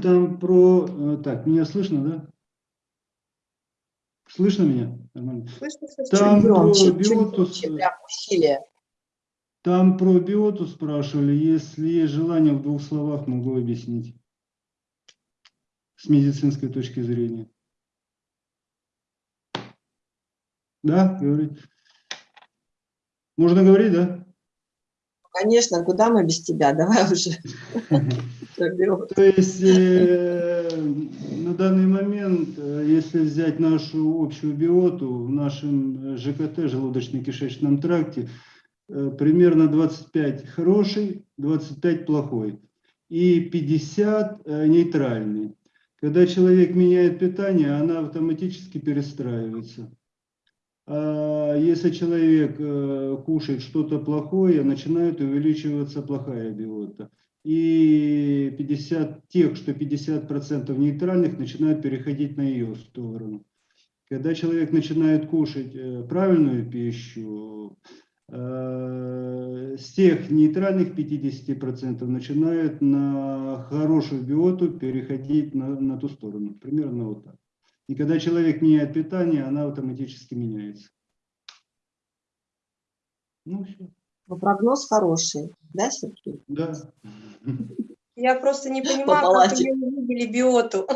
Там про... э, Так, меня слышно, да? Слышно меня? Нормально. Слышно, слышно. Там Чуть громче, про чуть биотус, громче, усилие. там про биоту спрашивали. Если есть желание, в двух словах могу объяснить. С медицинской точки зрения. Да, говорить? Можно говорить, да? Конечно, куда мы без тебя? Давай уже. То есть э, на данный момент, э, если взять нашу общую биоту в нашем э, ЖКТ, желудочно-кишечном тракте, примерно 25 хороший, 25 плохой и 50 э, нейтральный. Когда человек меняет питание, она автоматически перестраивается. А если человек э, кушает что-то плохое, начинает увеличиваться плохая биота. И 50, тех, что 50% нейтральных, начинают переходить на ее сторону. Когда человек начинает кушать э, правильную пищу, э, с тех нейтральных 50% начинают на хорошую биоту переходить на, на ту сторону. Примерно вот так. И когда человек меняет питание, она автоматически меняется. Ну, все. Но прогноз хороший, да, Сергей? Да. Я просто не понимаю, как ее увидели биоту.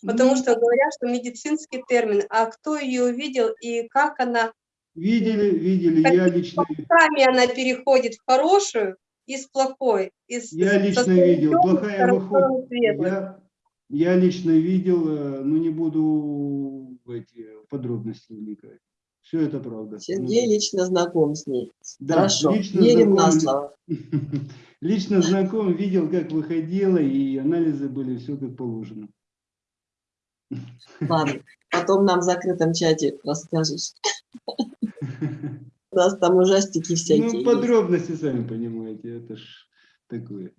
Потому что говорят, что медицинский термин. А кто ее увидел и как она, Видели, видели, я лично, сами она переходит в хорошую из плохой. Из, я лично видел, плохая выходит. Я, я лично видел, э, но не буду в эти подробности вникать. Все это правда. Сергей лично знаком с ней. Да, Хорошо, лично верим на знаком. слово. Лично знаком, видел, как выходила, и анализы были все как положено. Ладно, потом нам в закрытом чате расскажешь. У нас там ужастики всякие. Ну, подробности, сами понимаете, это ж такое.